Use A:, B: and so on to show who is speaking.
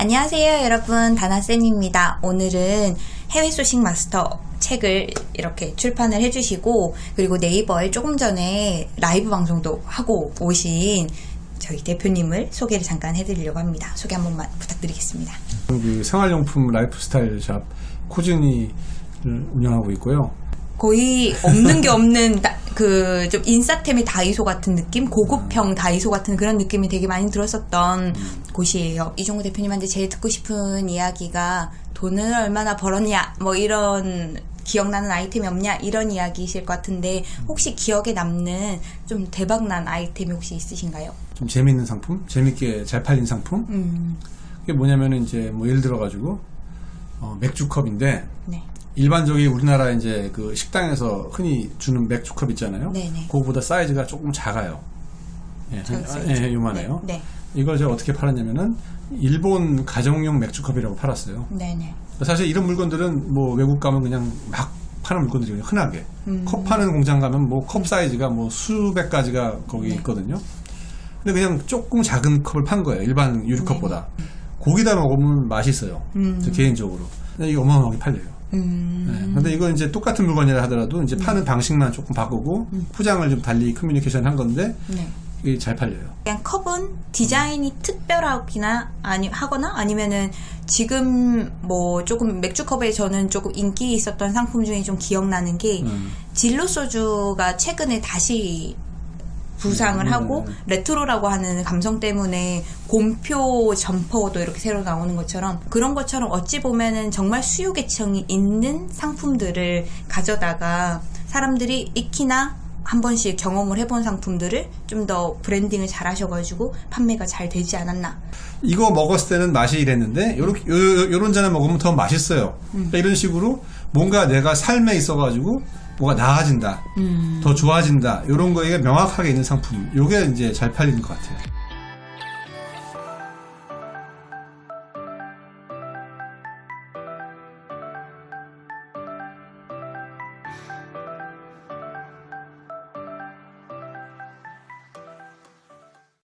A: 안녕하세요, 여러분. 다나쌤입니다. 오늘은 해외 소싱 마스터 책을 이렇게 출판을 해주시고, 그리고 네이버에 조금 전에 라이브 방송도 하고 오신 저희 대표님을 소개를 잠깐 해드리려고 합니다. 소개 한 번만 부탁드리겠습니다.
B: 그 생활용품 라이프스타일 샵 코즈니를 운영하고 있고요.
A: 거의 없는 게 없는 그 좀 인싸템의 다이소 같은 느낌, 고급형 다이소 같은 그런 느낌이 되게 많이 들었었던 곳이에요. 이종구 대표님한테 제일 듣고 싶은 이야기가 돈을 얼마나 벌었냐, 뭐 이런 기억나는 아이템이 없냐 이런 이야기이실 것 같은데 혹시 기억에 남는 좀 대박난 아이템이 혹시 있으신가요?
B: 좀 재밌는 상품, 재밌게 잘 팔린 상품.
A: 음,
B: 그게 뭐냐면은 이제 뭐 예를 들어 가지고 어, 맥주컵인데
A: 네.
B: 일반적인 우리나라 이제 그 식당에서 흔히 주는 맥주컵 있잖아요.
A: 네네.
B: 그거보다 사이즈가 조금 작아요. 예, 한-. 예, 요만해요.
A: 네.
B: 이걸 제가 어떻게 팔았냐면은 일본 가정용 맥주컵이라고 팔았어요.
A: 네, 네.
B: 사실 이런 물건들은 뭐 외국 가면 그냥 막 파는 물건들이거든요. 흔하게.
A: 음.
B: 컵 파는 공장 가면 뭐 컵 사이즈가 뭐 수백 가지가 거기
A: 네.
B: 있거든요. 근데 그냥 조금 작은 컵을 판 거예요. 일반 유리컵보다. 고기다 먹으면 맛있어요.
A: 네. 음.
B: 저 개인적으로. 근데 이게 어마어마하게 팔려요.
A: 음,
B: 네. 근데 이거 이제 똑같은 물건이라 하더라도 이제 파는 방식만 조금 바꾸고 포장을 좀 달리 커뮤니케이션 한 건데
A: 네.
B: 이게 잘 팔려요.
A: 그냥 컵은 디자인이 특별하기나 아니 하거나 아니면은 지금 뭐 조금 맥주 컵에 저는 조금 인기 있었던 상품 중에 좀 기억나는 게
B: 음.
A: 진로 소주가 최근에 다시 부상을
B: 음,
A: 하고
B: 음.
A: 레트로라고 하는 감성 때문에 곰표 점퍼도 이렇게 새로 나오는 것처럼 그런 것처럼 어찌 보면은 정말 수요 계층이 있는 상품들을 가져다가 사람들이 익히나 한 번씩 경험을 해본 상품들을 좀 더 브랜딩을 잘 하셔가지고 판매가 잘 되지 않았나.
B: 이거 먹었을 때는 맛이 이랬는데 요렇게 요, 요- 요런 잔을 먹으면 더 맛있어요. 그러니까 이런 식으로 뭔가 내가 삶에 있어가지고 뭐가 나아진다, 더 좋아진다 이런 거에 명확하게 있는 상품. 요게 이제 잘 팔리는 것 같아요.